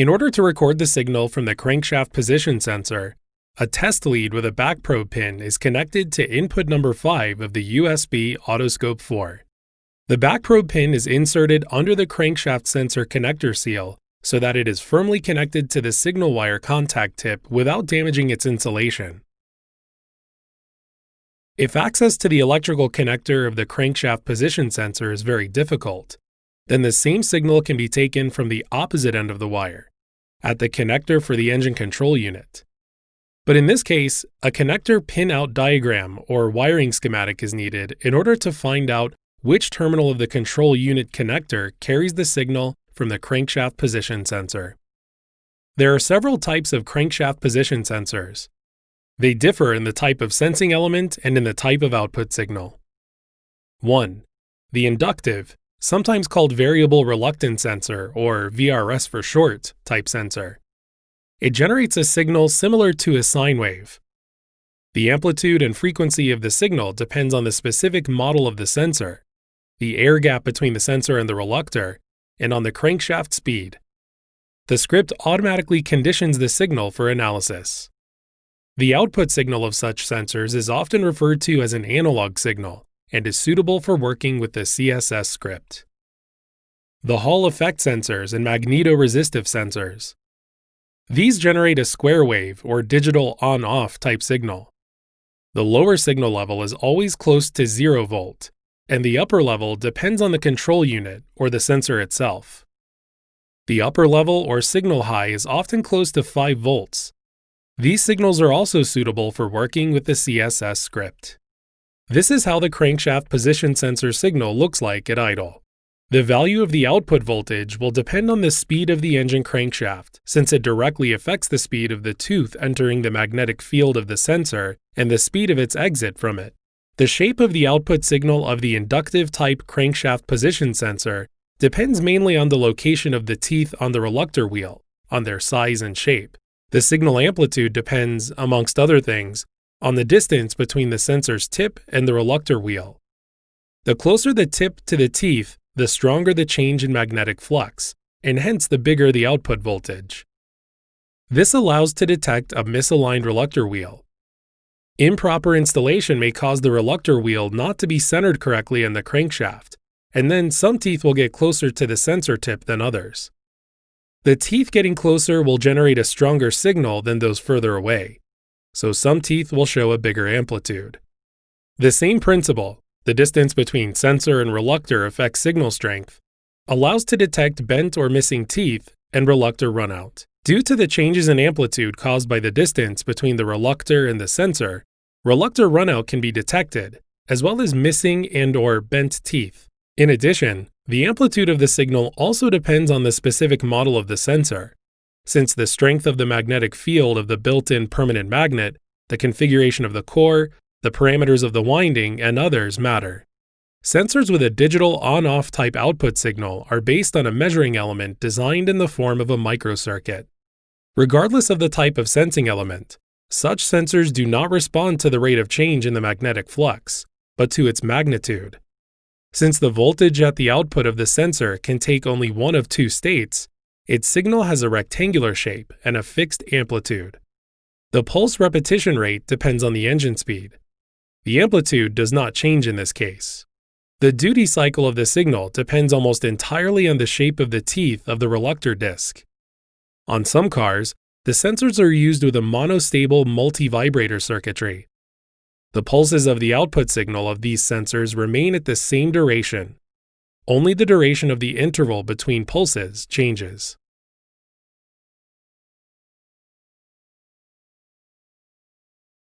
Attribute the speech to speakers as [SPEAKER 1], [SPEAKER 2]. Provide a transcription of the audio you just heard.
[SPEAKER 1] In order to record the signal from the crankshaft position sensor, a test lead with a back probe pin is connected to input number 5 of the USB Autoscope 4. The back probe pin is inserted under the crankshaft sensor connector seal so that it is firmly connected to the signal wire contact tip without damaging its insulation. If access to the electrical connector of the crankshaft position sensor is very difficult, then the same signal can be taken from the opposite end of the wire, at the connector for the engine control unit. But in this case, a connector pin-out diagram or wiring schematic is needed in order to find out which terminal of the control unit connector carries the signal from the crankshaft position sensor. There are several types of crankshaft position sensors, they differ in the type of sensing element and in the type of output signal. 1. The inductive, sometimes called variable reluctance sensor, or VRS for short, type sensor. It generates a signal similar to a sine wave. The amplitude and frequency of the signal depends on the specific model of the sensor, the air gap between the sensor and the reluctor, and on the crankshaft speed. The script automatically conditions the signal for analysis. The output signal of such sensors is often referred to as an analog signal and is suitable for working with the CSS script. The Hall effect sensors and magnetoresistive sensors. These generate a square wave or digital on-off type signal. The lower signal level is always close to 0 volt, and the upper level depends on the control unit or the sensor itself. The upper level or signal high is often close to 5 volts, these signals are also suitable for working with the CSS script. This is how the crankshaft position sensor signal looks like at idle. The value of the output voltage will depend on the speed of the engine crankshaft, since it directly affects the speed of the tooth entering the magnetic field of the sensor and the speed of its exit from it. The shape of the output signal of the inductive type crankshaft position sensor depends mainly on the location of the teeth on the reluctor wheel, on their size and shape. The signal amplitude depends, amongst other things, on the distance between the sensor's tip and the reluctor wheel. The closer the tip to the teeth, the stronger the change in magnetic flux, and hence the bigger the output voltage. This allows to detect a misaligned reluctor wheel. Improper installation may cause the reluctor wheel not to be centered correctly in the crankshaft, and then some teeth will get closer to the sensor tip than others. The teeth getting closer will generate a stronger signal than those further away, so some teeth will show a bigger amplitude. The same principle, the distance between sensor and reluctor affects signal strength, allows to detect bent or missing teeth and reluctor runout. Due to the changes in amplitude caused by the distance between the reluctor and the sensor, reluctor runout can be detected, as well as missing and or bent teeth. In addition, the amplitude of the signal also depends on the specific model of the sensor. Since the strength of the magnetic field of the built-in permanent magnet, the configuration of the core, the parameters of the winding, and others matter. Sensors with a digital on-off type output signal are based on a measuring element designed in the form of a microcircuit. Regardless of the type of sensing element, such sensors do not respond to the rate of change in the magnetic flux, but to its magnitude. Since the voltage at the output of the sensor can take only one of two states, its signal has a rectangular shape and a fixed amplitude. The pulse repetition rate depends on the engine speed. The amplitude does not change in this case. The duty cycle of the signal depends almost entirely on the shape of the teeth of the reluctor disc. On some cars, the sensors are used with a monostable multi-vibrator circuitry, the pulses of the output signal of these sensors remain at the same duration. Only the duration of the interval between pulses changes.